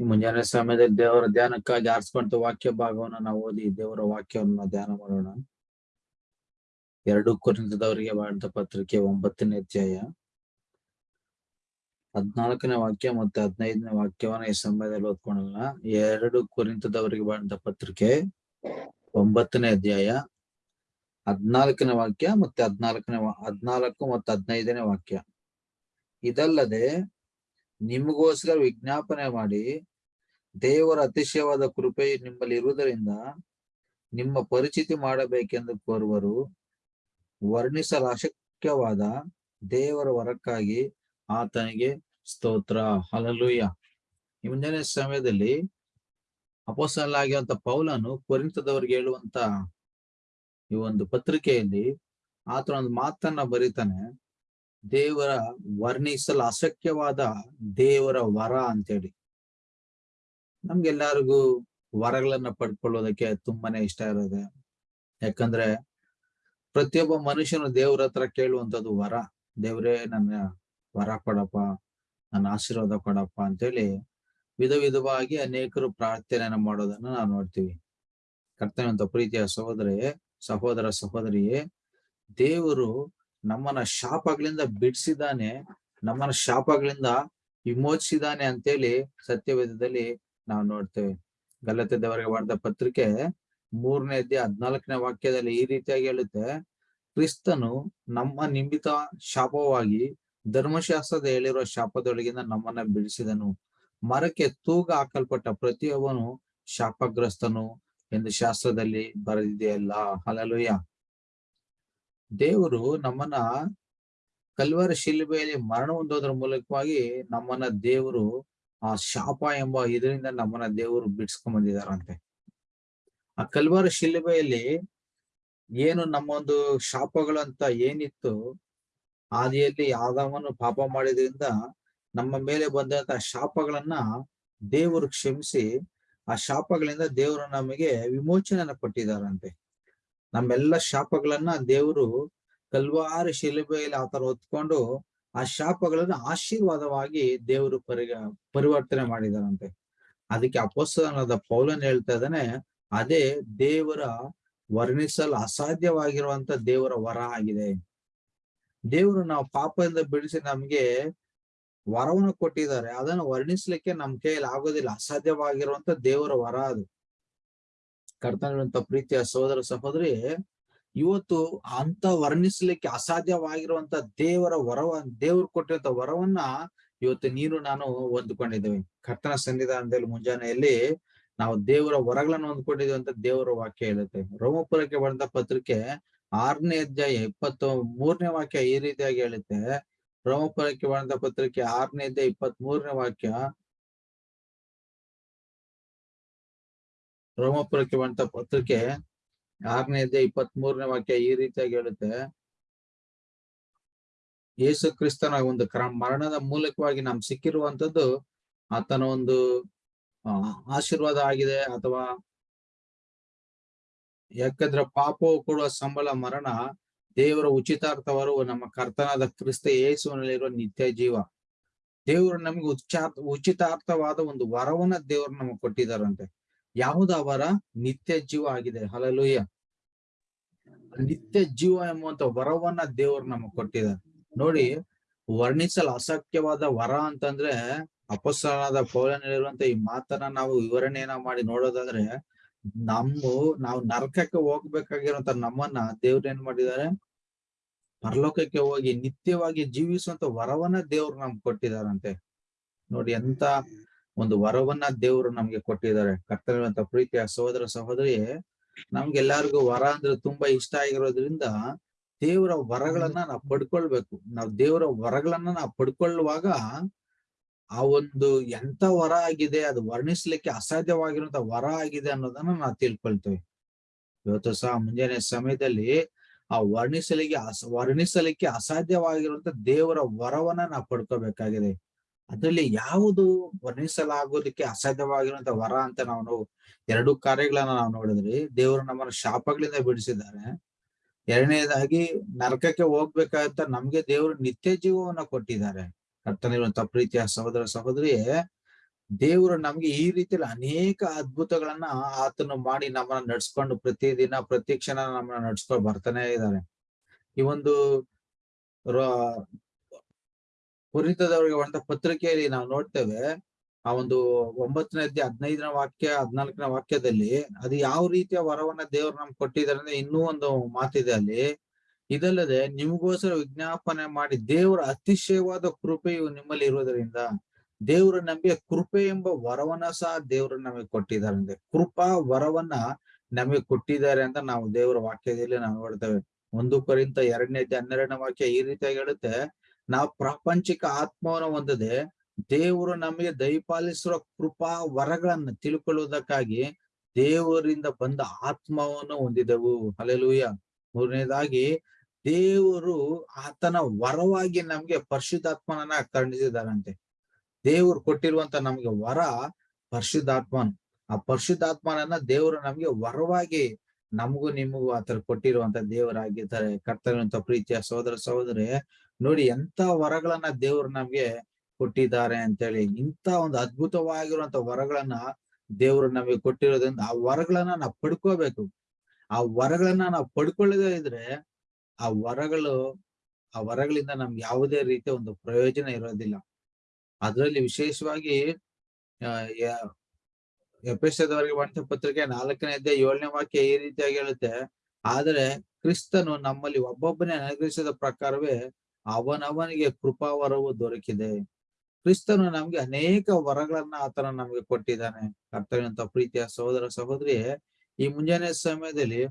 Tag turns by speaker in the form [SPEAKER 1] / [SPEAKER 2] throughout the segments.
[SPEAKER 1] ಈ ಮುಂಜಾನೆ ಸಮಯದಲ್ಲಿ ದೇವರ ಧ್ಯಾನಕ್ಕಾಗಿ ಆರಿಸ್ಕೊಂತ ವಾಕ್ಯ ಭಾಗವನ್ನು ನಾವು ಓದಿ ದೇವರ ವಾಕ್ಯವನ್ನು ಧ್ಯಾನ ಮಾಡೋಣ. ಎರಡು ಕುರಿತದವರಿಗೆ ಮಾಡಿದ ಪತ್ರಿಕೆ ಒಂಬತ್ತನೇ ಅಧ್ಯಾಯ. ಹದ್ನಾಲ್ಕನೇ ವಾಕ್ಯ ಮತ್ತೆ ಹದಿನೈದನೇ ವಾಕ್ಯವನ್ನ ಈ ಸಮಯದಲ್ಲಿ ಓದ್ಕೊಳ್ಳೋಣ. ಎರಡು ಕುರಿತದವರಿಗೆ ಮಾಡಿದ ಪತ್ರಿಕೆ ಒಂಬತ್ತನೇ ಅಧ್ಯಾಯ. ಹದ್ನಾಲ್ಕನೇ ವಾಕ್ಯ ಮತ್ತೆ ಹದ್ನಾಲ್ಕನೇ ಹದ್ನಾಲ್ಕು ಮತ್ತೆ ಹದಿನೈದನೇ ವಾಕ್ಯ. ಇದಲ್ಲದೆ ನಿಮಗೋಸ್ಕರ ವಿಜ್ಞಾಪನೆ ಮಾಡಿ. ದೇವರ ಅತಿಶಯವಾದ ಕೃಪೆ ನಿಮ್ಮಲ್ಲಿ ಇರುವುದರಿಂದ ನಿಮ್ಮ ಪರಿಚಿತಿ ಮಾಡಬೇಕೆಂದು ಕೋರುವರು. ವರ್ಣಿಸಲು ಅಶಕ್ಯವಾದ ದೇವರ ವರಕ್ಕಾಗಿ ಆತನಿಗೆ ಸ್ತೋತ್ರ. ಹಲಲುಯ್ಯ ಈ ಮುಂಜಾನೆ ಸಮಯದಲ್ಲಿ ಅಪೋಸಲಾಗಿರುವಂತ ಪೌಲನು ಕೊರಿಂತದವ್ರಿಗೆ ಹೇಳುವಂತ ಈ ಒಂದು ಪತ್ರಿಕೆಯಲ್ಲಿ ಆತನ ಒಂದು ಮಾತನ್ನ ಬರೀತಾನೆ. ದೇವರ ವರ್ಣಿಸಲು ಅಸಖ್ಯವಾದ ದೇವರ ವರ ಅಂತೇಳಿ. ನಮ್ಗೆಲ್ಲರಿಗೂ ವರಗಳನ್ನ ಪಡ್ಕೊಳ್ಳೋದಕ್ಕೆ ತುಂಬಾನೇ ಇಷ್ಟ ಇರೋದೆ. ಯಾಕಂದ್ರೆ ಪ್ರತಿಯೊಬ್ಬ ಮನುಷ್ಯನು ದೇವ್ರ ಹತ್ರ ಕೇಳುವಂತದ್ದು ವರ. ದೇವ್ರೇ ನನ್ನ ವರ ಕೊಡಪ್ಪ, ನನ್ನ ಆಶೀರ್ವಾದ ಕೊಡಪ್ಪ ಅಂತೇಳಿ ವಿಧ ವಿಧವಾಗಿ ಅನೇಕರು ಪ್ರಾರ್ಥನೆಯನ್ನ ಮಾಡೋದನ್ನ ನಾವು ನೋಡ್ತೀವಿ. ಕರ್ತವ್ಯಂತ ಪ್ರೀತಿಯ ಸಹೋದರಿಯೇ ಸಹೋದರ ಸಹೋದರಿಯೇ, ದೇವರು ನಮ್ಮನ್ನ ಶಾಪಗಳಿಂದ ಬಿಡಿಸಿದಾನೆ ನಮ್ಮನ್ನ ಶಾಪಗಳಿಂದ ವಿಮೋಚಿಸಿದಾನೆ ಅಂತೇಳಿ ಸತ್ಯವೇದದಲ್ಲಿ ನಾವು ನೋಡ್ತೇವೆ. ಗಲ್ಲತೆದವರಿಗೆ ಮಾಡಿದ ಪತ್ರಿಕೆ ಮೂರನೇ ಅಧ್ಯಾಯ ಹದ್ನಾಲ್ಕನೇ ವಾಕ್ಯದಲ್ಲಿ ಈ ರೀತಿಯಾಗಿ ಹೇಳುತ್ತೆ. ಕ್ರಿಸ್ತನು ನಮ್ಮ ನಿಮಿತ್ತ ಶಾಪವಾಗಿ ಧರ್ಮಶಾಸ್ತ್ರದ ಹೇಳಿರುವ ಶಾಪದೊಳಗಿಂದ ನಮ್ಮನ್ನ ಬಿಡಿಸಿದನು. ಮರಕ್ಕೆ ತೂಗ ಹಾಕಲ್ಪಟ್ಟ ಪ್ರತಿಯೊಬ್ಬನು ಶಾಪಗ್ರಸ್ತನು ಎಂದು ಶಾಸ್ತ್ರದಲ್ಲಿ ಬರೆದಿದೆಯಲ್ಲ. ಹಲಲುಯ್ಯ ದೇವರು ನಮ್ಮನ್ನ ಕಲ್ವರ ಶಿಲ್ಬೆಯಲ್ಲಿ ಮರಣ ಹೊಂದೋದ್ರ ಮೂಲಕವಾಗಿ ನಮ್ಮನ್ನ ದೇವರು ಆ ಶಾಪ ಎಂಬ ಇದರಿಂದ ನಮ್ಮನ್ನ ದೇವರು ಬಿಡ್ಸ್ಕೊಂಡ್ ಬಂದಿದಾರಂತೆ ಆ ಕಲ್ವರ ಶಿಲ್ಬೆಯಲ್ಲಿ ಏನು ನಮ್ಮೊಂದು ಶಾಪಗಳಂತ ಏನಿತ್ತು ಆದಿಯಲ್ಲಿ ಯಾವ್ದವನು ಪಾಪ ಮಾಡಿದ್ರಿಂದ ನಮ್ಮ ಮೇಲೆ ಬಂದಂತ ಶಾಪಗಳನ್ನ ದೇವರು ಕ್ಷಮಿಸಿ, ಆ ಶಾಪಗಳಿಂದ ದೇವರು ನಮಗೆ ವಿಮೋಚನೆಯನ್ನು ಕೊಟ್ಟಿದಾರಂತೆ ನಮ್ಮೆಲ್ಲ ಶಾಪಗಳನ್ನ ದೇವರು ಕಲ್ವಾರ ಶಿಲುಬೆಯಲ್ಲಿ ಆತರ ಹೊತ್ಕೊಂಡು ಆ ಶಾಪಗಳನ್ನ ಆಶೀರ್ವಾದವಾಗಿ ದೇವರು ಪರಿಗ, ಪರಿವರ್ತನೆ ಮಾಡಿದಾರಂತೆ. ಅದಕ್ಕೆ ಅಪಸ್ತನದ ಪೌಲನ್ ಹೇಳ್ತಾ ಇದ್ದಾನೆ, ಅದೇ ದೇವರ ವರ್ಣಿಸಲು ಅಸಾಧ್ಯವಾಗಿರುವಂತ ದೇವರ ವರ ಆಗಿದೆ. ದೇವರು ನಾವು ಪಾಪದಿಂದ ಬಿಡಿಸಿ ನಮ್ಗೆ ವರವನ್ನು ಕೊಟ್ಟಿದ್ದಾರೆ. ಅದನ್ನು ವರ್ಣಿಸ್ಲಿಕ್ಕೆ ನಮ್ ಕೈಯಲ್ಲಿ ಆಗೋದಿಲ್ಲ. ಅಸಾಧ್ಯವಾಗಿರುವಂತ ದೇವರ ವರ ಅದು. ಕರ್ತನಿರುವಂತ ಪ್ರೀತಿಯ ಸಹೋದರ ಸಹೋದರಿ, ಇವತ್ತು ಅಂತ ವರ್ಣಿಸ್ಲಿಕ್ಕೆ ಅಸಾಧ್ಯವಾಗಿರುವಂತ ದೇವರ ವರವ, ದೇವ್ರು ಕೊಟ್ಟಿರುವಂತ ವರವನ್ನ ಇವತ್ತು ನೀನು, ನಾನು ಹೊಂದ್ಕೊಂಡಿದ್ದೇವೆ. ಕರ್ತನ ಸನ್ನಿಧಾನದಲ್ಲಿ ಮುಂಜಾನೆಯಲ್ಲಿ ನಾವು ದೇವರ ವರಗಳನ್ನು ಹೊಂದ್ಕೊಂಡಿದ್ದೀವಿ ಅಂತ ದೇವರ ವಾಕ್ಯ ಹೇಳುತ್ತೆ. ರೋಮಪುರಕ್ಕೆ ಬಂದ ಪತ್ರಿಕೆ ಆರನೇ ಅಧ್ಯಾಯ ಇಪ್ಪತ್ತು ಮೂರನೇ ವಾಕ್ಯ ಈ ರೀತಿಯಾಗಿ ಹೇಳುತ್ತೆ. ರೋಮಪುರಕ್ಕೆ ಬಂದ ಪತ್ರಿಕೆ ಆರನೇ ಅಧ್ಯಾಯ ಇಪ್ಪತ್ತ್ ಮೂರನೇ ವಾಕ್ಯ ರೋಮಪುರಕ್ಕೆ ಬಂತ ಪತ್ರಿಕೆ ಆರನೇ ಅಧ್ಯಾಯ ಇಪ್ಪತ್ತ್ ಮೂರನೇ ವಾಕ್ಯ ಈ ರೀತಿಯಾಗಿ ಹೇಳುತ್ತೆ. ಯೇಸು ಕ್ರಿಸ್ತನ ಒಂದು ಕ್ರಮ ಮರಣದ ಮೂಲಕವಾಗಿ ನಮ್ ಸಿಕ್ಕಿರುವಂತದ್ದು ಆತನ ಒಂದು ಆಶೀರ್ವಾದ ಆಗಿದೆ ಅಥವಾ ಯಾಕಂದ್ರೆ ಪಾಪವು ಕೊಡುವ ಸಂಬಳ ಮರಣ ದೇವರ ಉಚಿತಾರ್ಥವರು ನಮ್ಮ ಕರ್ತನಾದ ಕ್ರಿಸ್ತ ಯೇಸುವಿನಲ್ಲಿರುವ ನಿತ್ಯ ಜೀವ. ದೇವರು ನಮ್ಗೆ ಉಚಿತಾರ್ಥವಾದ ಒಂದು ವರವನ್ನ ದೇವರು ನಮಗೆ ಕೊಟ್ಟಿದಾರಂತೆ ಯಾವುದ ಅವರ ನಿತ್ಯ ಜೀವ ಆಗಿದೆ? ಹಲಲುಯ್ಯ ನಿತ್ಯ ಜೀವ ಎಂಬುವಂತ ವರವನ್ನ ದೇವರು ನಮಗ್ ಕೊಟ್ಟಿದ್ದಾರೆ. ನೋಡಿ, ವರ್ಣಿಸಲು ಅಸಖ್ಯವಾದ ವರ ಅಂತಂದ್ರೆ ಅಪಸ್ವರಾದ ಪೌಲನಲ್ಲಿರುವಂತ ಈ ಮಾತನ್ನ ನಾವು ವಿವರಣೆಯನ್ನ ಮಾಡಿ ನೋಡೋದಾದ್ರೆ, ನಮ್ಮ, ನಾವು ನರಕಕ್ಕೆ ಹೋಗ್ಬೇಕಾಗಿರುವಂತ ನಮ್ಮನ್ನ ದೇವ್ರು ಏನ್ ಮಾಡಿದ್ದಾರೆ? ಪರಲೋಕಕ್ಕೆ ಹೋಗಿ ನಿತ್ಯವಾಗಿ ಜೀವಿಸುವಂತ ವರವನ್ನ ದೇವ್ರು ನಮ್ಗೆ ಕೊಟ್ಟಿದಾರಂತೆ ನೋಡಿ, ಎಂತ ಒಂದು ವರವನ್ನ ದೇವರು ನಮ್ಗೆ ಕೊಟ್ಟಿದ್ದಾರೆ. ಕರ್ತವ್ಯವಂತ ಪ್ರೀತಿಯ ಸಹೋದರ ಸಹೋದರಿ ನಮ್ಗೆಲ್ಲಾರ್ಗು ವರ ಅಂದ್ರೆ ತುಂಬಾ ಇಷ್ಟ ಆಗಿರೋದ್ರಿಂದ ದೇವರ ವರಗಳನ್ನ ನಾವು ಪಡ್ಕೊಳ್ಬೇಕು. ನಾವು ದೇವರ ವರಗಳನ್ನ ನಾವು ಪಡ್ಕೊಳ್ಳುವಾಗ ಆ ಒಂದು ಎಂತ ವರ ಆಗಿದೆ, ಅದು ವರ್ಣಿಸ್ಲಿಕ್ಕೆ ಅಸಾಧ್ಯವಾಗಿರುವಂತ ವರ ಆಗಿದೆ ಅನ್ನೋದನ್ನ ನಾವು ತಿಳ್ಕೊಳ್ತೇವೆ. ಇವತ್ತು ಸಹ ಮುಂಜಾನೆ ಸಮಯದಲ್ಲಿ ಆ ವರ್ಣಿಸಲಿಕ್ಕೆ ಅಸ, ವರ್ಣಿಸಲಿಕ್ಕೆ ಅಸಾಧ್ಯವಾಗಿರುವಂತ ದೇವರ ವರವನ್ನ ನಾವು ಪಡ್ಕೋಬೇಕಾಗಿದೆ. ಅದರಲ್ಲಿ ಯಾವುದು ವರ್ಣಿಸಲಾಗೋದಕ್ಕೆ ಅಸಾಧ್ಯವಾಗಿರುವಂತ ವರ ಅಂತ ನಾವು ಎರಡು ಕಾರ್ಯಗಳನ್ನ ನಾವು ನೋಡಿದ್ರಿ ದೇವರು ನಮ್ಮನ್ನ ಶಾಪಗಳಿಂದ ಬಿಡಿಸಿದ್ದಾರೆ. ಎರಡನೇದಾಗಿ ನರಕಕ್ಕೆ ಹೋಗ್ಬೇಕಾದಂತ ನಮ್ಗೆ ದೇವರು ನಿತ್ಯ ಜೀವವನ್ನ ಕೊಟ್ಟಿದ್ದಾರೆ. ಕರ್ತನಿರುವಂತ ಪ್ರೀತಿಯ ಸಹೋದರ ಸಹೋದರಿ ದೇವರು ನಮ್ಗೆ ಈ ರೀತಿಯಲ್ಲಿ ಅನೇಕ ಅದ್ಭುತಗಳನ್ನ ಆತನು ಮಾಡಿ ನಮ್ಮನ್ನ ನಡ್ಸ್ಕೊಂಡು ಪ್ರತಿದಿನ ಪ್ರತಿ ಕ್ಷಣ ನಮ್ಮನ್ನ ನಡ್ಸ್ಕೊಂಡು ಬರ್ತಾನೆ ಇದ್ದಾರೆ. ಈ ಒಂದು ಕುರಿತದವರಿಗೆ ಒಂದು ಪತ್ರಿಕೆಯಲ್ಲಿ ನಾವು ನೋಡ್ತೇವೆ, ಆ ಒಂದು ಒಂಬತ್ತನೇ ಅಧ್ಯಾಯ ಹದಿನೈದನೇ ವಾಕ್ಯ, ಹದ್ನಾಲ್ಕನೇ ವಾಕ್ಯದಲ್ಲಿ ಅದು ಯಾವ ರೀತಿಯ ವರವನ್ನ ದೇವ್ರು ನಮ್ಗೆ ಕೊಟ್ಟಿದ್ದಾರೆ ಅಂದ್ರೆ ಇನ್ನೂ ಒಂದು ಮಾತಿದೆ ಅಲ್ಲಿ. ಇದಲ್ಲದೆ, ನಿಮಗೋಸ್ಕರ ವಿಜ್ಞಾಪನೆ ಮಾಡಿ ದೇವರ ಅತಿಶಯವಾದ ಕೃಪೆಯು ನಿಮ್ಮಲ್ಲಿ ಇರುವುದರಿಂದ, ದೇವರು ನಮಗೆ ಕೃಪೆ ಎಂಬ ವರವನ್ನ ಸಹ ದೇವರು ನಮಗೆ ಕೊಟ್ಟಿದ್ದಾರೆ ಅಂದ್ರೆ ಕೃಪಾ ವರವನ್ನ ನಮಗೆ ಕೊಟ್ಟಿದ್ದಾರೆ ಅಂತ ನಾವು ದೇವರ ವಾಕ್ಯದಲ್ಲಿ ನಾವು ನೋಡ್ತೇವೆ. ಒಂದು ಕೊರಿಂದ ಎರಡನೇ ಹನ್ನೆರಡನೇ ವಾಕ್ಯ ಈ ರೀತಿಯಾಗಿ ಹೇಳುತ್ತೆ. ನಾವು ಪ್ರಾಪಂಚಿಕ ಆತ್ಮವನ್ನು ಹೊಂದದೆ ದೇವರು ನಮಗೆ ದಯಪಾಲಿಸಿರೋ ಕೃಪಾ ವರಗಳನ್ನ ತಿಳ್ಕೊಳ್ಳುವುದಕ್ಕಾಗಿ ದೇವರಿಂದ ಬಂದ ಆತ್ಮವನ್ನು ಹೊಂದಿದೆವು. ಅಲೆಲುಯ್ಯ ಮೂರನೇದಾಗಿ, ದೇವರು ಆತನ ವರವಾಗಿ ನಮ್ಗೆ ಪರಿಶುದ್ಧಾತ್ಮನನ್ನ ಕರುಣಿಸಿದಾರಂತೆ ದೇವರು ಕೊಟ್ಟಿರುವಂತ ನಮ್ಗೆ ವರ ಪರಿಶುದ್ಧಾತ್ಮನ್. ಆ ಪರಿಶುದ್ಧಾತ್ಮನನ್ನ ದೇವರು ನಮ್ಗೆ ವರವಾಗಿ ನಮಗೂ ನಿಮಗೂ ಆತರ ಕೊಟ್ಟಿರುವಂತ ದೇವರಾಗಿದ್ದಾರೆ. ಕರ್ತವ್ಯಂತ ಪ್ರೀತಿಯ ಸಹೋದರ ಸಹೋದರಿ ನೋಡಿ ಎಂತ ವರಗಳನ್ನ ದೇವ್ರು ನಮ್ಗೆ ಕೊಟ್ಟಿದ್ದಾರೆ ಅಂತೇಳಿ ಇಂತ ಒಂದು ಅದ್ಭುತವಾಗಿರುವಂತ ವರಗಳನ್ನ ದೇವ್ರು ನಮಗೆ ಕೊಟ್ಟಿರೋದ್ರಿಂದ ಆ ವರಗಳನ್ನ ನಾವು ಪಡ್ಕೋಬೇಕು. ಆ ವರಗಳನ್ನ ನಾವು ಪಡ್ಕೊಳ್ಳದೇ ಇದ್ರೆ ಆ ವರಗಳು, ಆ ವರಗಳಿಂದ ನಮ್ಗೆ ಯಾವುದೇ ರೀತಿಯ ಒಂದು ಪ್ರಯೋಜನ ಇರೋದಿಲ್ಲ. ಅದರಲ್ಲಿ ವಿಶೇಷವಾಗಿ ಎಪಿಸದವರಿಗೆ ಬಂದ ಪತ್ರಿಕೆ ನಾಲ್ಕನೇ ಅಧ್ಯಾಯ ಏಳನೇ ವಾಕ್ಯ ಈ ರೀತಿಯಾಗಿ ಹೇಳುತ್ತೆ, ಆದರೆ ಕ್ರಿಸ್ತನು ನಮ್ಮಲ್ಲಿ ಒಬ್ಬೊಬ್ಬನೇ ಅನುಗ್ರಹಿಸಿದ ಪ್ರಕಾರವೇ ಅವನವನಿಗೆ ಕೃಪಾವರವು ದೊರಕಿದೆ. ಕ್ರಿಸ್ತನು ನಮ್ಗೆ ಅನೇಕ ವರಗಳನ್ನ ಆತನ ನಮ್ಗೆ ಕೊಟ್ಟಿದ್ದಾನೆ. ಕರ್ತವ್ಯಂತ ಪ್ರೀತಿಯ ಸಹೋದರ ಸಹೋದರಿ ಈ ಮುಂಜಾನೆ ಸಮಯದಲ್ಲಿ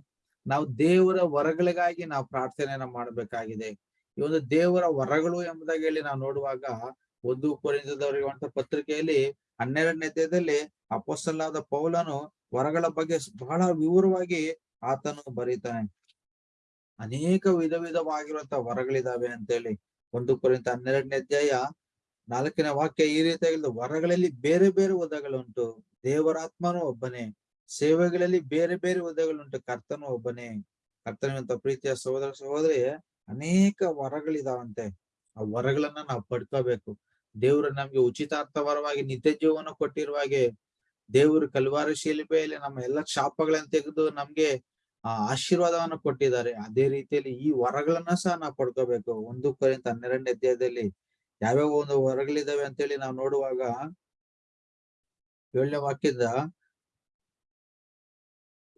[SPEAKER 1] ನಾವು ದೇವರ ವರಗಳಿಗಾಗಿ ನಾವು ಪ್ರಾರ್ಥನೆಯನ್ನ ಮಾಡಬೇಕಾಗಿದೆ. ಈ ಒಂದು ದೇವರ ವರಗಳು ಎಂಬುದಾಗಿ ಹೇಳಿ ನಾವು ನೋಡುವಾಗ ಒಂದು ಕೊರಿಂದದವರಿಗೆ ಅಂತ ಪತ್ರಿಕೆಯಲ್ಲಿ ಹನ್ನೆರಡನೇ ದೇಹದಲ್ಲಿ ಅಪೋಸ್ತಲಾದ ಪೌಲನು ವರಗಳ ಬಗ್ಗೆ ಬಹಳ ವಿವರವಾಗಿ ಆತನು ಬರೀತಾನೆ. ಅನೇಕ ವಿಧ ವಿಧವಾಗಿರುವಂತಹ ವರಗಳಿದಾವೆ ಅಂತೇಳಿ ಒಂದು ಕುರಿತ ಹನ್ನೆರಡನೇ ಅಧ್ಯಾಯ ನಾಲ್ಕನೇ ವಾಕ್ಯ ಈ ರೀತಿಯಾಗಿ ವರಗಳಲ್ಲಿ ಬೇರೆ ಬೇರೆ ಉದಗಳುಂಟು ದೇವರಾತ್ಮನು ಒಬ್ಬನೇ, ಸೇವೆಗಳಲ್ಲಿ ಬೇರೆ ಬೇರೆ ಉದಗಳುಂಟು ಕರ್ತನು ಒಬ್ಬನೇ ಕರ್ತನಂತ ಪ್ರೀತಿಯ ಸಹೋದರ ಸಹೋದರಿ ಅನೇಕ ವರಗಳಿದಾವಂತೆ. ಆ ವರಗಳನ್ನ ನಾವು ಪಡ್ಕೋಬೇಕು. ದೇವರು ನಮ್ಗೆ ಉಚಿತಾರ್ಥವರವಾಗಿ ನಿತ್ಯ ಜೀವನ ಕೊಟ್ಟಿರುವ ಹಾಗೆ ದೇವರು ಕಲ್ವಾರ ಶಿಲ್ಪೆಯಲ್ಲಿ ನಮ್ಮ ಎಲ್ಲ ಶಾಪಗಳನ್ನ ತೆಗೆದು ನಮ್ಗೆ ಆ ಆಶೀರ್ವಾದವನ್ನು ಕೊಟ್ಟಿದ್ದಾರೆ. ಅದೇ ರೀತಿಯಲ್ಲಿ ಈ ವರಗಳನ್ನ ಸಹ ನಾವು ಪಡ್ಕೋಬೇಕು. ಒಂದು ಕರೆಂತ ಹನ್ನೆರಡನೇ ಅಧ್ಯಾಯದಲ್ಲಿ ಯಾವ್ಯಾವ ಒಂದು ವರಗಳಿದಾವೆ ಅಂತೇಳಿ ನಾವು ನೋಡುವಾಗ ಏಳನೇ ವಾಕ್ಯದ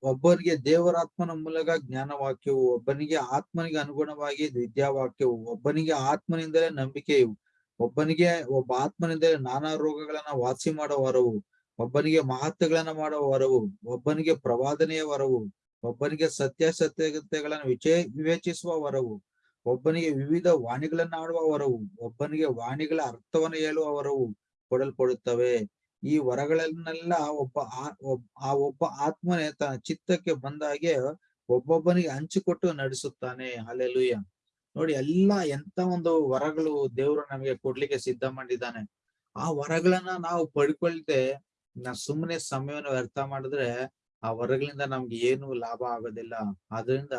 [SPEAKER 1] ಒಬ್ಬರಿಗೆ ದೇವರಾತ್ಮನ ಮೂಲಕ ಜ್ಞಾನ ವಾಕ್ಯವು ಒಬ್ಬನಿಗೆ ಆತ್ಮನಿಗೆ ಅನುಗುಣವಾಗಿ ವಿದ್ಯಾವಾಕ್ಯವು, ಒಬ್ಬನಿಗೆ ಆತ್ಮನಿಂದಲೇ ನಂಬಿಕೆಯು, ಒಬ್ಬನಿಗೆ, ಒಬ್ಬ ಆತ್ಮನಿಂದಲೇ ನಾನಾ ರೋಗಗಳನ್ನ ವಾಸಿ ಮಾಡುವ ವರವು, ಒಬ್ಬನಿಗೆ ಮಹತ್ವಗಳನ್ನ ಮಾಡುವ ವರವು, ಒಬ್ಬನಿಗೆ ಪ್ರವಾದನೆಯ ವರವು ಒಬ್ಬನಿಗೆ ಸತ್ಯಾಸತ್ಯತೆಗಳನ್ನು ವಿಚೇ, ವಿವೇಚಿಸುವ ವರವು, ಒಬ್ಬನಿಗೆ ವಿವಿಧ ವಾಣಿಗಳನ್ನ ಆಡುವ ವರವು, ಒಬ್ಬನಿಗೆ ವಾಣಿಗಳ ಅರ್ಥವನ್ನು ಹೇಳುವ ವರವು ಕೊಡಲ್ಪಡುತ್ತವೆ. ಈ ವರಗಳನ್ನೆಲ್ಲ ಒಬ್ಬ ಆ ಒಬ್ಬ ಆತ್ಮನೇ ತನ್ನ ಚಿತ್ತಕ್ಕೆ ಬಂದಾಗೆ ಒಬ್ಬೊಬ್ಬನಿಗೆ ಹಂಚಿಕೊಟ್ಟು ನಡೆಸುತ್ತಾನೆ. ಅಲ್ಲೆಲುಯ್ಯ ನೋಡಿ, ಎಲ್ಲಾ ಎಂತ ಒಂದು ವರಗಳು ದೇವರು ನಮಗೆ ಕೊಡ್ಲಿಕ್ಕೆ ಸಿದ್ಧ ಮಾಡಿದ್ದಾನೆ. ಆ ವರಗಳನ್ನ ನಾವು ಪಡ್ಕೊಳ್ತೆ ನಾ ಸುಮ್ಮನೆ ಸಮಯವನ್ನು ವ್ಯರ್ಥ ಮಾಡಿದ್ರೆ ಆ ವರಗಳಿಂದ ನಮ್ಗೆ ಏನು ಲಾಭ ಆಗೋದಿಲ್ಲ. ಆದ್ರಿಂದ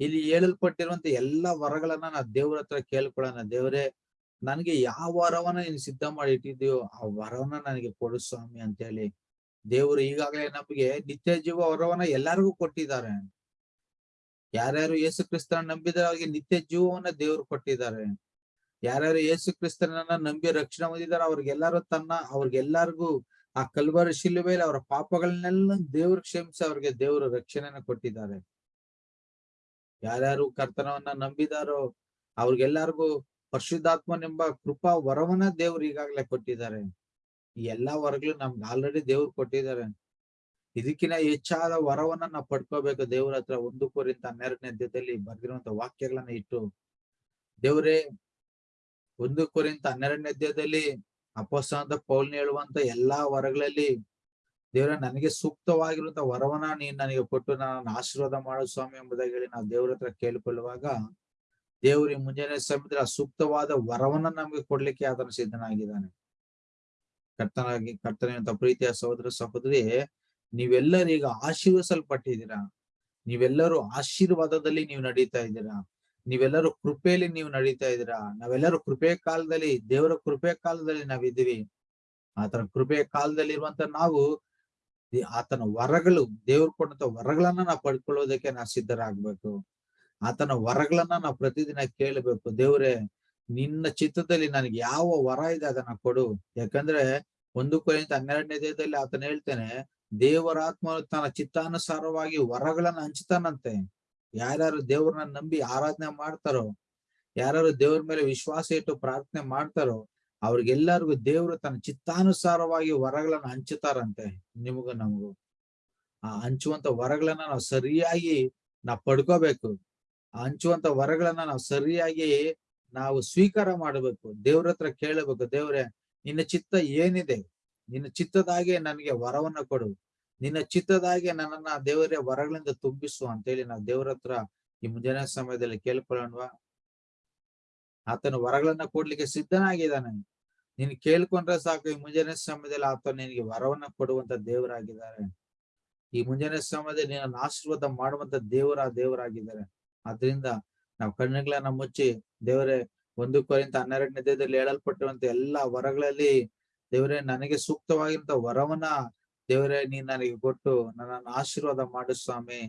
[SPEAKER 1] ಇಲ್ಲಿ ಹೇಳಲ್ಪಟ್ಟಿರುವಂತ ಎಲ್ಲಾ ವರಗಳನ್ನ ನಾ ದೇವ್ರ ಹತ್ರ ಕೇಳ್ಕೊಳ್ಳೋಣ. ದೇವರೇ, ನನ್ಗೆ ಯಾವ ವರವನ್ನ ನೀನ್ ಸಿದ್ಧ ಮಾಡಿ ಇಟ್ಟಿದ್ಯೋ ಆ ವರವನ್ನ ನನಗೆ ಕೊಡು ಸ್ವಾಮಿ ಅಂತ ಹೇಳಿ ದೇವ್ರು ಈಗಾಗಲೇ ನಮ್ಗೆ ನಿತ್ಯ ಜೀವ ವರವನ್ನ ಎಲ್ಲಾರ್ಗು ಕೊಟ್ಟಿದ್ದಾರೆ. ಯಾರ್ಯಾರು ಯೇಸು ಕ್ರಿಸ್ತನ ನಂಬಿದ್ರೆ ಅವ್ರಿಗೆ ನಿತ್ಯ ಜೀವವನ್ನ ದೇವ್ರು ಕೊಟ್ಟಿದ್ದಾರೆ. ಯಾರ್ಯಾರು ಯೇಸು ಕ್ರಿಸ್ತನನ್ನ ನಂಬಿ ರಕ್ಷಣೆ ಹೊಂದಿದಾರೆ ಅವ್ರಿಗೆಲ್ಲಾರು ತನ್ನ, ಅವ್ರಿಗೆಲ್ಲಾರ್ಗು ಆ ಕಲ್ವರ ಶಿಲುಬೆಯಲ್ಲಿ ಅವರ ಪಾಪಗಳನ್ನೆಲ್ಲ ದೇವರು ಕ್ಷಮಿಸಿ ಅವ್ರಿಗೆ ದೇವರು ರಕ್ಷಣೆನ ಕೊಟ್ಟಿದ್ದಾರೆ. ಯಾರ್ಯಾರು ಕರ್ತನವನ್ನ ನಂಬಿದಾರೋ ಅವ್ರಿಗೆಲ್ಲರಿಗೂ ಪರಿಶುದ್ಧಾತ್ಮನೆಂಬ ಕೃಪಾ ವರವನ್ನ ದೇವ್ರು ಈಗಾಗಲೇ ಕೊಟ್ಟಿದ್ದಾರೆ. ಈ ಎಲ್ಲಾ ವರಗಳು ನಮ್ಗೆ ಆಲ್ರೆಡಿ ದೇವ್ರು ಕೊಟ್ಟಿದ್ದಾರೆ. ಇದಕ್ಕಿಂತ ಹೆಚ್ಚಾದ ವರವನ್ನ ನಾವು ಪಡ್ಕೋಬೇಕು. ದೇವ್ರ ಹತ್ರ ಒಂದು ಕೋರಿಂತ ಹನ್ನೆರಡನೇ ಅಧ್ಯಾಯದಲ್ಲಿ ಬರ್ದಿರುವಂತ ವಾಕ್ಯಗಳನ್ನ ಇಟ್ಟು ದೇವ್ರೇ, ಒಂದು ಕೋರಿಂತ ಹನ್ನೆರಡನೇ ಅಧ್ಯಾಯದಲ್ಲಿ ಅಪಸ್ತಾನದ ಪೌಲ್ನ ಹೇಳುವಂತ ಎಲ್ಲಾ ವರಗಳಲ್ಲಿ ದೇವರ ನನಗೆ ಸೂಕ್ತವಾಗಿರುವಂತ ವರವನ್ನ ನೀನ್ ನನಗೆ ಕೊಟ್ಟು ನಾನು ಆಶೀರ್ವಾದ ಮಾಡು ಸ್ವಾಮಿ ಎಂಬುದಾಗಿ ಹೇಳಿ ನಾವು ದೇವ್ರ ಹತ್ರ ಕೇಳಿಕೊಳ್ಳುವಾಗ ದೇವ್ರಿ ಮುಂಜಾನೆ ಸಮುದ್ರ ಸೂಕ್ತವಾದ ವರವನ್ನ ನಮ್ಗೆ ಕೊಡ್ಲಿಕ್ಕೆ ಆತನ ಸಿದ್ಧನಾಗಿದ್ದಾನೆ. ಕರ್ತನಾಗಿ ಕರ್ತನಂತ ಪ್ರೀತಿಯ ಸಹೋದರ ಸಹೋದರಿ, ನೀವೆಲ್ಲರೂ ಈಗ ಆಶೀರ್ವಸಲ್ಪಟ್ಟಿದ್ದೀರಾ? ನೀವೆಲ್ಲರೂ ಆಶೀರ್ವಾದದಲ್ಲಿ ನೀವು ನಡೀತಾ ಇದ್ದೀರಾ? ನೀವೆಲ್ಲರೂ ಕೃಪೆಯಲ್ಲಿ ನೀವು ನಡೀತಾ ಇದ್ದೀರಾ? ನಾವೆಲ್ಲರೂ ಕೃಪೆ ಕಾಲದಲ್ಲಿ, ದೇವರ ಕೃಪೆ ಕಾಲದಲ್ಲಿ ನಾವಿದ್ದೀವಿ. ಆತನ ಕೃಪೆಯ ಕಾಲದಲ್ಲಿ ಇರುವಂತ ನಾವು ಆತನ ವರಗಳು, ದೇವರು ಕೊಟ್ಟಂತ ವರಗಳನ್ನ ನಾವು ಪಡ್ಕೊಳ್ಳೋದಕ್ಕೆ ನಾವು ಸಿದ್ಧರಾಗ್ಬೇಕು. ಆತನ ವರಗಳನ್ನ ನಾವು ಪ್ರತಿದಿನ ಕೇಳಬೇಕು. ದೇವ್ರೆ, ನಿನ್ನ ಚಿತ್ತದಲ್ಲಿ ನನಗೆ ಯಾವ ವರ ಇದೆ ಅದನ್ನ ಕೊಡು. ಯಾಕಂದ್ರೆ, ಒಂದು ಕೊನೆಯಿಂದ ಹನ್ನೆರಡನೇ ದೇಹದಲ್ಲಿ ಆತನ ಹೇಳ್ತೇನೆ ದೇವರಾತ್ಮ ತನ್ನ ಚಿತ್ತಾನುಸಾರವಾಗಿ ವರಗಳನ್ನ ಹಂಚ್ತಾನಂತೆ. ಯಾರ್ಯಾರು ದೇವ್ರನ್ನ ನಂಬಿ ಆರಾಧನೆ ಮಾಡ್ತಾರೋ, ಯಾರ್ಯಾರು ದೇವ್ರ ಮೇಲೆ ವಿಶ್ವಾಸ ಇಟ್ಟು ಪ್ರಾರ್ಥನೆ ಮಾಡ್ತಾರೋ, ಅವ್ರಿಗೆಲ್ಲರಿಗೂ ದೇವ್ರು ತನ್ನ ಚಿತ್ತಾನುಸಾರವಾಗಿ ವರಗಳನ್ನ ಹಂಚುತ್ತಾರಂತೆ ನಿಮಗೂ ನಮಗೂ. ಆ ಹಂಚುವಂತ ವರಗಳನ್ನ ನಾವು ಸರಿಯಾಗಿ ನಾವು ಪಡ್ಕೋಬೇಕು. ಆ ಹಂಚುವಂತ ವರಗಳನ್ನ ನಾವು ಸರಿಯಾಗಿ ನಾವು ಸ್ವೀಕಾರ ಮಾಡಬೇಕು. ದೇವ್ರ ಹತ್ರ ಕೇಳಬೇಕು, ದೇವ್ರೆ ನಿನ್ನ ಚಿತ್ತ ಏನಿದೆ? ನಿನ್ನ ಚಿತ್ತದಾಗೆ ನನಗೆ ವರವನ್ನ ಕೊಡು. ನಿನ್ನ ಚಿತ್ತದಾಗೆ ನನ್ನನ್ನ ದೇವರೇ ವರಗಳಿಂದ ತುಂಬಿಸು ಅಂತೇಳಿ ನಾವು ದೇವರ ಹತ್ರ ಈ ಮುಂಜಾನೆ ಸಮಯದಲ್ಲಿ ಕೇಳ್ಕೊಳ್ಳೋಣವಾ? ಆತನು ವರಗಳನ್ನ ಕೊಡ್ಲಿಕ್ಕೆ ಸಿದ್ಧನಾಗಿದ್ದಾನೆ. ನೀನ್ ಕೇಳ್ಕೊಂಡ್ರೆ ಸಾಕು, ಈ ಮುಂಜಾನೆ ಸಮಯದಲ್ಲಿ ಆತ ನಿನಗೆ ವರವನ್ನ ಕೊಡುವಂತ ದೇವರಾಗಿದ್ದಾರೆ. ಈ ಮುಂಜಾನೆ ಸಮಯದಲ್ಲಿ ನಿನ್ನ ಆಶೀರ್ವಾದ ಮಾಡುವಂತ ದೇವರ ದೇವರಾಗಿದ್ದಾರೆ. ಆದ್ರಿಂದ ನಾವು ಕಣ್ಣುಗಳನ್ನ ಮುಚ್ಚಿ, ದೇವರೇ, ಒಂದು ಕೊರಿಂತ ಹನ್ನೆರಡನೇ ದೇಹದಲ್ಲಿ ಹೇಳಲ್ಪಟ್ಟಿರುವಂತ ಎಲ್ಲಾ ವರಗಳಲ್ಲಿ ದೇವರೇ, ನನಗೆ ಸೂಕ್ತವಾಗಿರುವಂತ ವರವನ್ನ ದೇವರೇ ನೀ ನನಗೆ ಕೊಟ್ಟು ನನ್ನನ್ನು ಆಶೀರ್ವಾದ ಮಾಡು ಸ್ವಾಮಿ.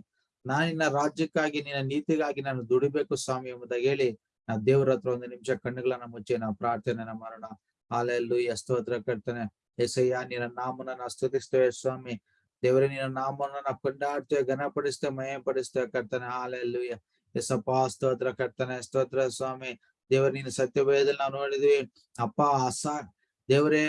[SPEAKER 1] ನಾನು ನಿನ್ನ ರಾಜ್ಯಕ್ಕಾಗಿ, ನಿನ್ನ ನೀತಿಗಾಗಿ ನಾನು ದುಡಿಬೇಕು ಸ್ವಾಮಿ ಎಂಬುದಾಗಿ ಹೇಳಿ ನಾವು ದೇವರ ಹತ್ರ ಒಂದು ನಿಮಿಷ ಕಣ್ಣುಗಳನ್ನ ಮುಚ್ಚಿ ನಾವು ಪ್ರಾರ್ಥನೆನ ಮಾಡೋಣ. ಹಾಲೆಲ್ಲೂ ಸ್ತೋತ್ರ ಕಟ್ತಾನೆ ಎಸಯ್ಯ ನಿನ್ನ ನಾಮನ ನಾವು ಸ್ತುತಿಸ್ತೇವೆ ಸ್ವಾಮಿ. ದೇವರೇ, ನಿನ್ನ ನಾಮನ ನಾವು ಕೊಂಡಾಡ್ತೇವೆ, ಘನಪಡಿಸ್ತೇವೆ ಮಯ ಪಡಿಸ್ತೇವೆ ಕರ್ತನೆ. ಹಾಲೆಲ್ಲೂ ಎಸಪ್ಪ ಸ್ತೋತ್ರ ಕರ್ತನೆ, ಸ್ತೋತ್ರ ಸ್ವಾಮಿ. ದೇವರ ನೀನು ಸತ್ಯಭಯದಲ್ಲಿ ನಾವು ನೋಡಿದ್ವಿ. ಅಪ್ಪ, ಅಸ ದೇವರೇ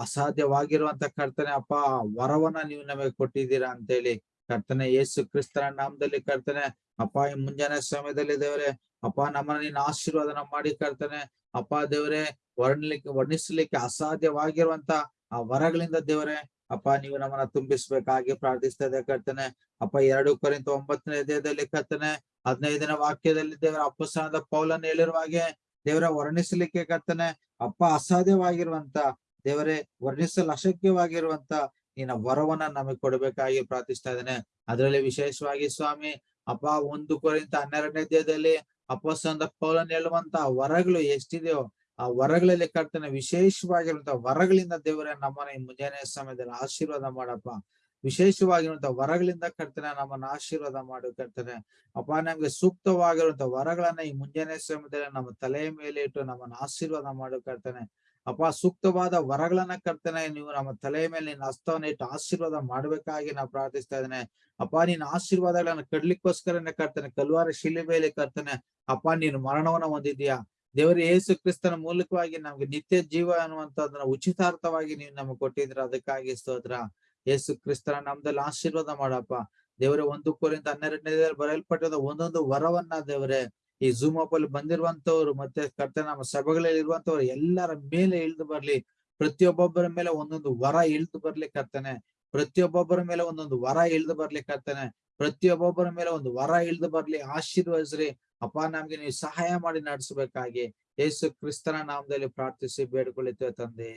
[SPEAKER 1] ಅಸಾಧ್ಯವಾಗಿರುವಂತ ಕರ್ತನೆ, ಅಪ್ಪ, ವರವನ್ನ ನೀವು ನಮಗೆ ಕೊಟ್ಟಿದ್ದೀರಾ ಅಂತೇಳಿ ಕರ್ತನೆ, ಯೇಸು ಕ್ರಿಸ್ತನ ನಾಮದಲ್ಲಿ ಕರ್ತನೆ, ಅಪ್ಪ, ಈ ಮುಂಜಾನೆ ಸಮಯದಲ್ಲಿ ದೇವರೇ, ಅಪ್ಪ, ನಮ್ಮನ್ನ ನೀನು ಆಶೀರ್ವಾದನ ಮಾಡಿ ಕರ್ತನೆ, ಅಪ್ಪ, ದೇವರೇ, ವರ್ಣಲಿಕ್ಕೆ, ವರ್ಣಿಸ್ಲಿಕ್ಕೆ ಅಸಾಧ್ಯವಾಗಿರುವಂತ ಆ ವರಗಳಿಂದ ದೇವರೇ, ಅಪ್ಪ, ನೀವು ನಮ್ಮನ್ನ ತುಂಬಿಸ್ಬೇಕಾಗಿ ಪ್ರಾರ್ಥಿಸ್ತಾ ಇದೆ ಕರ್ತನೆ, ಅಪ್ಪ, ಎರಡು ಕರಿಂದ ಒಂಬತ್ತನೇ ದೇಹದಲ್ಲಿ ಕರ್ತನೆ, ಹದಿನೈದನೇ ವಾಕ್ಯದಲ್ಲಿ ದೇವರ ಅಪ್ಪಸಾನದ ಪೌಲನ್ನು ಹೇಳಿರುವ ಹಾಗೆ ದೇವರ ವರ್ಣಿಸ್ಲಿಕ್ಕೆ ಕರ್ತನೆ, ಅಪ್ಪ, ಅಸಾಧ್ಯವಾಗಿರುವಂತ ದೇವರೇ ವರ್ಣಿಸಲು ಅಶಕ್ಯವಾಗಿರುವಂತ ನಿನ್ನ ವರವನ್ನ ನಮಗೆ ಕೊಡಬೇಕಾಗಿ ಪ್ರಾರ್ಥಿಸ್ತಾ ಇದ್ದೇನೆ. ಅದರಲ್ಲಿ ವಿಶೇಷವಾಗಿ ಸ್ವಾಮಿ, ಅಪ್ಪ, ಒಂದು ಕೋರಿಂದ ಹನ್ನೆರಡನೇ ದೇಹದಲ್ಲಿ ಅಪ್ಪಸಂದ ಪೌಲನ್ ಹೇಳುವಂತ ವರಗಳು ಎಷ್ಟಿದೆಯೋ, ಆ ವರಗಳಲ್ಲಿ ಕರ್ತನೆ ವಿಶೇಷವಾಗಿರುವಂತ ವರಗಳಿಂದ ದೇವರೇ ನಮ್ಮನ್ನ ಈ ಮುಂಜಾನೆ ಸಮಯದಲ್ಲಿ ಆಶೀರ್ವಾದ ಮಾಡಪ್ಪ. ವಿಶೇಷವಾಗಿರುವಂತ ವರಗಳಿಂದ ಕರ್ತನೆ ನಮ್ಮನ್ನ ಆಶೀರ್ವಾದ ಮಾಡು ಕರ್ತನೆ. ಅಪ್ಪ, ನಮ್ಗೆ ಸೂಕ್ತವಾಗಿರುವಂತ ವರಗಳನ್ನ ಈ ಮುಂಜಾನೆ ಸಮಯದಲ್ಲಿ ನಮ್ಮ ತಲೆಯ ಮೇಲೆ ಇಟ್ಟು ನಮ್ಮನ್ನ ಆಶೀರ್ವಾದ ಮಾಡು ಕರ್ತನೆ. ಅಪ್ಪ, ಸೂಕ್ತವಾದ ವರಗಳನ್ನ ಕರ್ತನೆ ನೀವು ನಮ್ಮ ತಲೆಯ ಮೇಲೆ ನಿನ್ನ ಹಸ್ತವನ್ನ ಇಟ್ಟು ಆಶೀರ್ವಾದ ಮಾಡ್ಬೇಕಾಗಿ ನಾವು ಪ್ರಾರ್ಥಿಸ್ತಾ ಇದ್ದೇನೆ. ಅಪ್ಪ, ನಿನ್ನ ಆಶೀರ್ವಾದಗಳನ್ನ ಕಡ್ಲಿಕ್ಕೋಸ್ಕರನೇ ಕರ್ತನೆ ಕಲ್ವಾರ ಮೇಲೆ ಕರ್ತನೆ ಅಪ್ಪ, ನೀನು ಮರಣವನ್ನ ಹೊಂದಿದ್ಯಾ ದೇವರ, ಯೇಸು ಕ್ರಿಸ್ತನ ಮೂಲಕವಾಗಿ ನಮ್ಗೆ ನಿತ್ಯ ಜೀವ ಅನ್ನುವಂಥದ್ದನ್ನ ಉಚಿತಾರ್ಥವಾಗಿ ನೀವು ನಮಗೆ ಕೊಟ್ಟಿದ್ರ ಅದಕ್ಕಾಗಿ ಸ್ತೋತ್ರ. ಯೇಸು ಕ್ರಿಸ್ತನ ನಮ್ದಲ್ಲಿ ಆಶೀರ್ವಾದ ಮಾಡಪ್ಪ. ದೇವರ, ಒಂದು ಕೋರಿಂದ ಹನ್ನೆರಡನೇ ಬರೆಯಲ್ಪಟ್ಟದ ಒಂದೊಂದು ವರವನ್ನ ದೇವರೇ. ಈ ಝೂಮ್ ಅಪ್ ಅಲ್ಲಿ ಬಂದಿರುವಂತವ್ರು ಮತ್ತೆ ಕರ್ತನ ನಮ್ಮ ಸಭೆಗಳಲ್ಲಿ ಇರುವಂತವ್ರು ಎಲ್ಲರ ಮೇಲೆ ಇಳಿದು ಬರ್ಲಿ. ಪ್ರತಿಯೊಬ್ಬೊಬ್ಬರ ಮೇಲೆ ಒಂದೊಂದು ವರ ಇಳಿದು ಬರ್ಲಿ ಕರ್ತನೆ ಪ್ರತಿಯೊಬ್ಬೊಬ್ಬರ ಮೇಲೆ ಒಂದೊಂದು ವರ ಇಳಿದು ಬರ್ಲಿ ಕರ್ತನೆ ಪ್ರತಿಯೊಬ್ಬೊಬ್ಬರ ಮೇಲೆ ಒಂದು ವರ ಇಳಿದು ಬರ್ಲಿ, ಆಶೀರ್ವದಿಸ್ರಿ. ಅಪ್ಪ, ನಮ್ಗೆ ನೀವು ಸಹಾಯ ಮಾಡಿ ನಡೆಸಬೇಕಾಗಿ. ಯೇಸು ಕ್ರಿಸ್ತನ ನಾಮದಲ್ಲಿ ಪ್ರಾರ್ಥಿಸಿ, ಬೇಡ್ಕೊಳ್ಳುತ್ತೇವೆ ತಂದೆ.